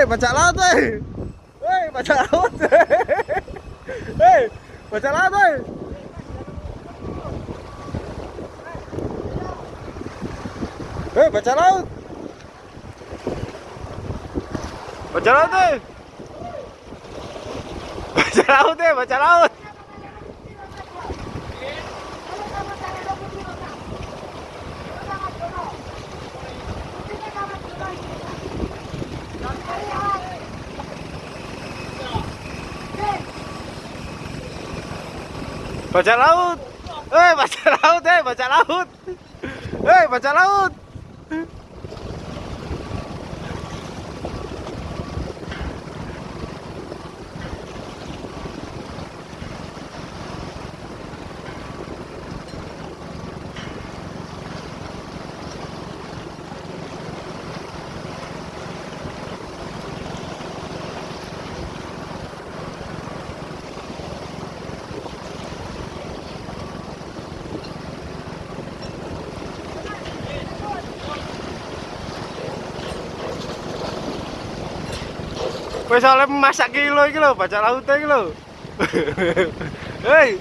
Hei, bajak laut, hei. Hei, bajak laut. Hei, bajak laut, hei. Hei, bajak laut. Bajak laut, hei. Bajak laut, hei, bajak laut. Bajak laut. Hei, bajak laut, hei, bajak laut. Hei, bajak laut. Wis oleh masak kilo iki lho, bajak laut iki lho. Hei.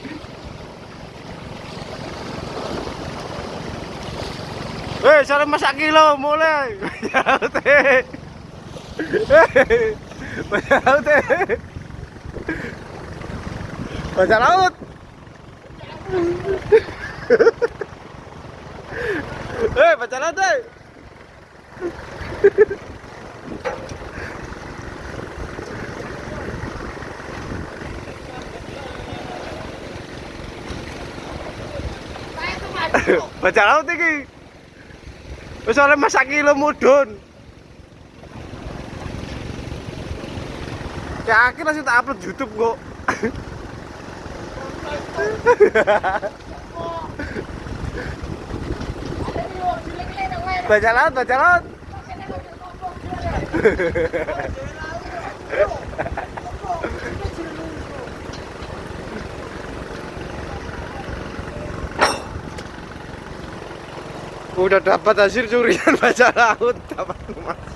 Hei, sore masak kilo mulai. Bajak laut. Hei. Bajak laut. Bajak laut. Hei, bajak laut. Hei. Bajak laut. Wis oleh masak kilo mudun. Yakin langsung tak upload YouTube kok. Bajak laut, bajak laut. Udah dapat hasil curian bajak laut, dapat emas.